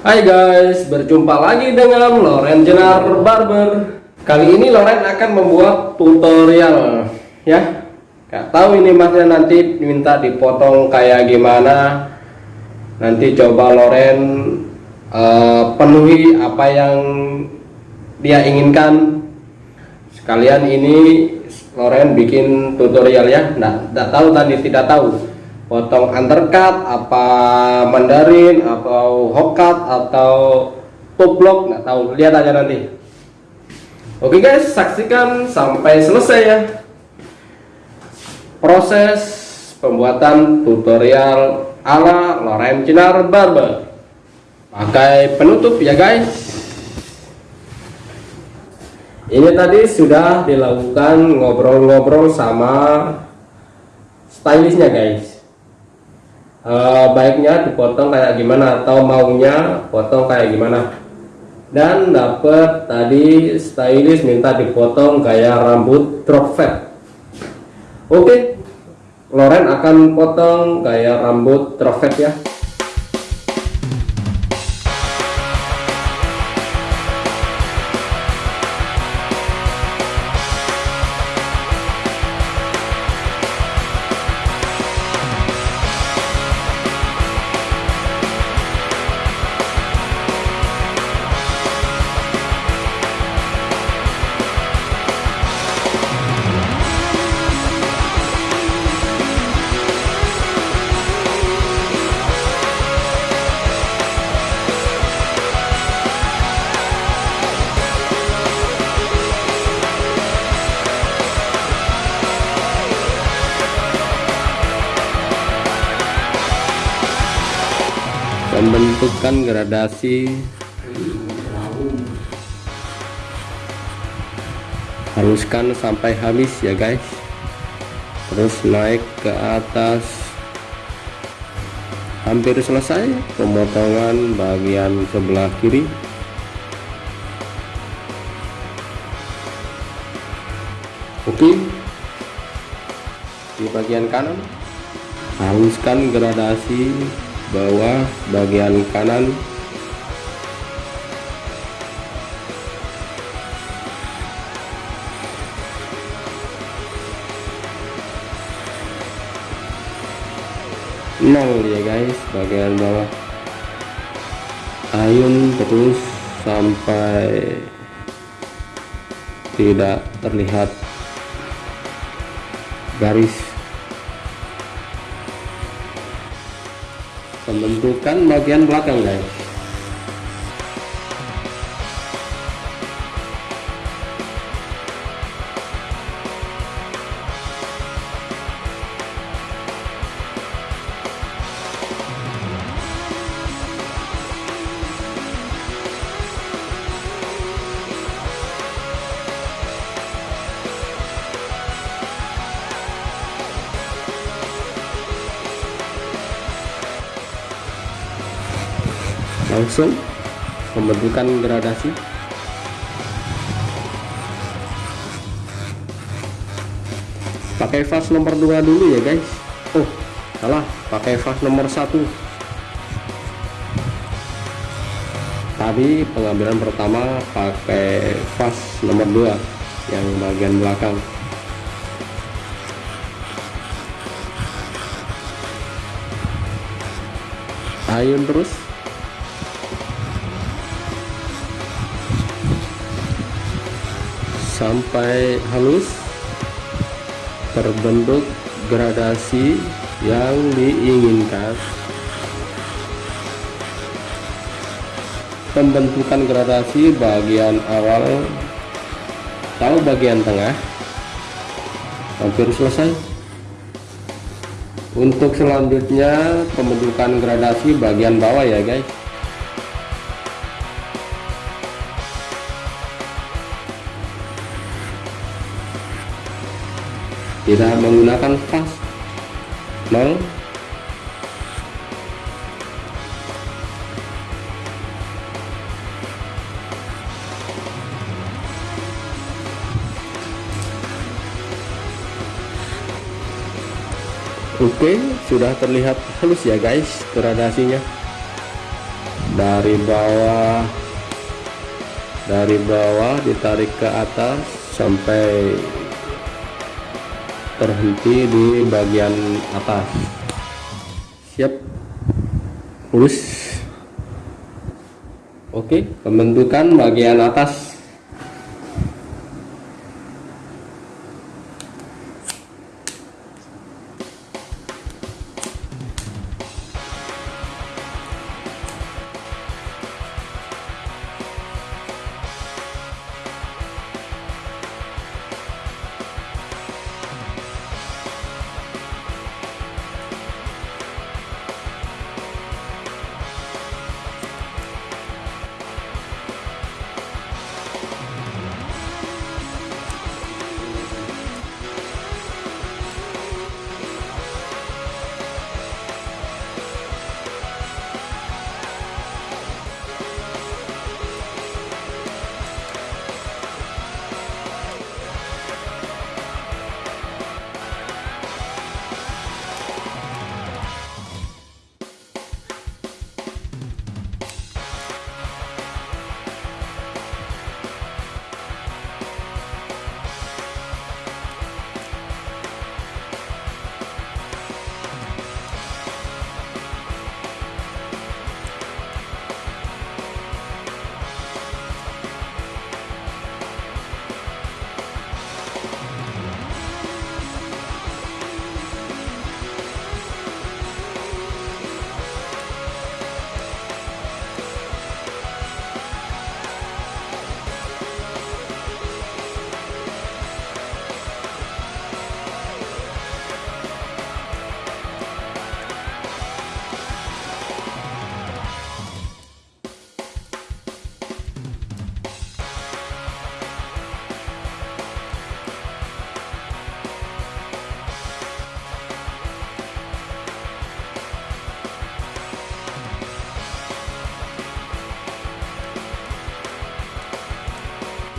Hai guys, berjumpa lagi dengan Loren Jenar Barber. Kali ini Loren akan membuat tutorial ya. Gak tahu ini masnya nanti minta dipotong kayak gimana. Nanti coba Loren uh, penuhi apa yang dia inginkan. Sekalian ini Loren bikin tutorial ya. Nah, tidak tahu tadi tidak tahu potong undercut apa mandarin atau hokkat atau top block nggak tahu. Lihat aja nanti. Oke guys saksikan sampai selesai ya. Proses pembuatan tutorial ala Loren Cinar Barber. Pakai penutup ya guys. Ini tadi sudah dilakukan ngobrol-ngobrol sama stylistnya guys uh, baiknya dipotong kayak gimana atau maunya potong kayak gimana dan dapat tadi stylist minta dipotong kayak rambut drop oke. Loren akan potong kayak rambut drop ya pembentukan gradasi. Haluskan sampai habis ya guys. Terus naik ke atas. Hampir selesai pemotongan bagian sebelah kiri. Oke. Di bagian kanan. Haluskan gradasi bawah bagian kanan. Nol ya guys bagian bawah. Ayun terus sampai tidak terlihat garis pembentukan bagian belakang guys langsung pembentukan gradasi. Pakai fast nomor 2 dulu ya guys. Oh salah. Pakai fast nomor 1 tadi pengambilan pertama pakai fast nomor 2 yang bagian belakang. Ayun terus sampai halus terbentuk gradasi yang diinginkan. Pembentukan gradasi bagian awal tahu bagian tengah. Hampir selesai. Untuk selanjutnya pembentukan gradasi bagian bawah ya guys tidak menggunakan fast nol Oke sudah terlihat halus ya guys gradasinya. Dari bawah dari bawah ditarik ke atas sampai terhenti di bagian atas. Siap. Lurus. Oke pembentukan bagian atas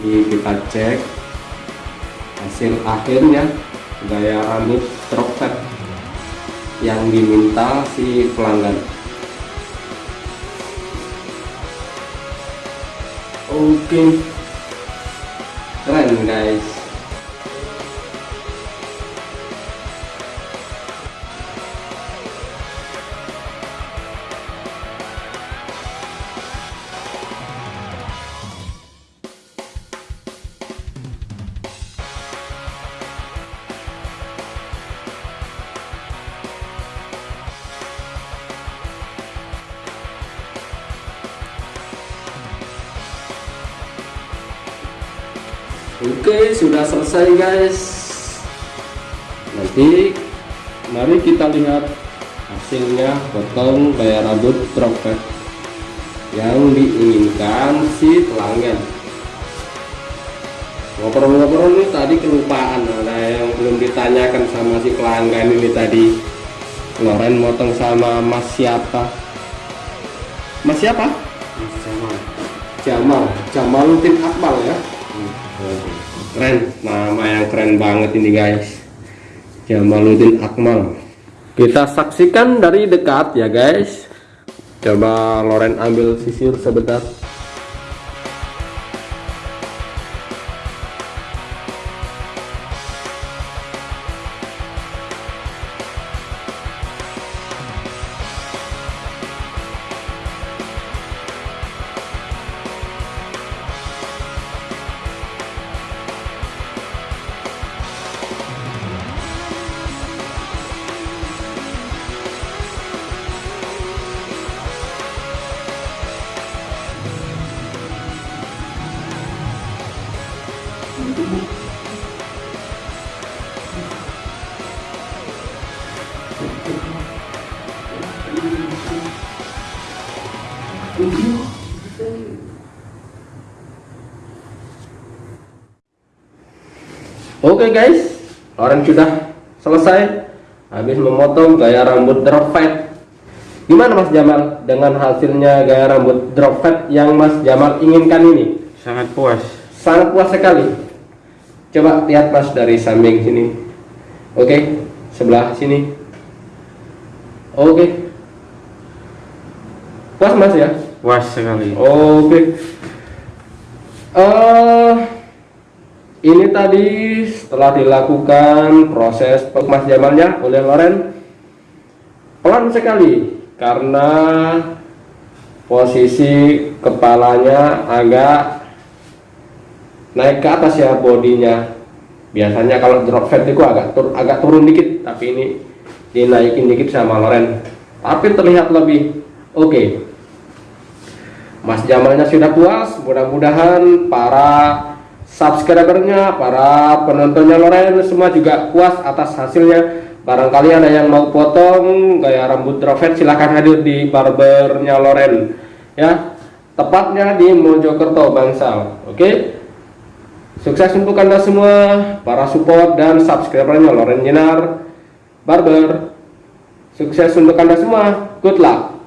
ini kita cek hasil akhirnya gaya rambut tropet yang diminta si pelanggan. Oke. Keren guys Oke sudah selesai guys. Nanti mari kita lihat hasilnya. Potong gaya rambut tropet yang diinginkan si pelanggan. Ngobrol-ngobrol ini tadi kelupaan. Ada yang belum ditanyakan sama si pelanggan ini tadi. Loren motong sama mas siapa? Mas siapa? Mas Jamal. Jamal. Jamaluddin Akmal ya keren nama yang keren banget ini guys. Jamaluddin Akmal. Kita saksikan dari dekat ya guys. Coba Loren ambil sisir sebentar Oke guys, Loren sudah selesai habis memotong gaya rambut drop fade. Gimana Mas Jamal dengan hasilnya gaya rambut drop fade yang Mas Jamal inginkan ini? sangat puas Sangat puas sekali. Coba lihat Mas dari samping sini. Oke, sebelah sini. Oke. Puas Mas ya? Puas sekali Oke. Eh, ini tadi setelah dilakukan proses pemajamannya oleh Loren pelan sekali karena posisi kepalanya agak naik ke atas ya bodinya. Biasanya kalau drop fat itu agak tur agak turun dikit, tapi ini dinaikin dikit sama Loren. Tapi terlihat lebih oke. Mas Jamalnya sudah puas, mudah-mudahan para subscribernya, para penontonnya Loren semua juga puas atas hasilnya. Barangkali ada yang mau potong gaya rambut drop fat silahkan hadir di barbernya Loren ya. Tepatnya di Mojokerto Bangsal. Oke. Sukses untuk Anda semua, para support dan subscribernya Loren Jenar Barber. Sukses untuk Anda semua. Good luck.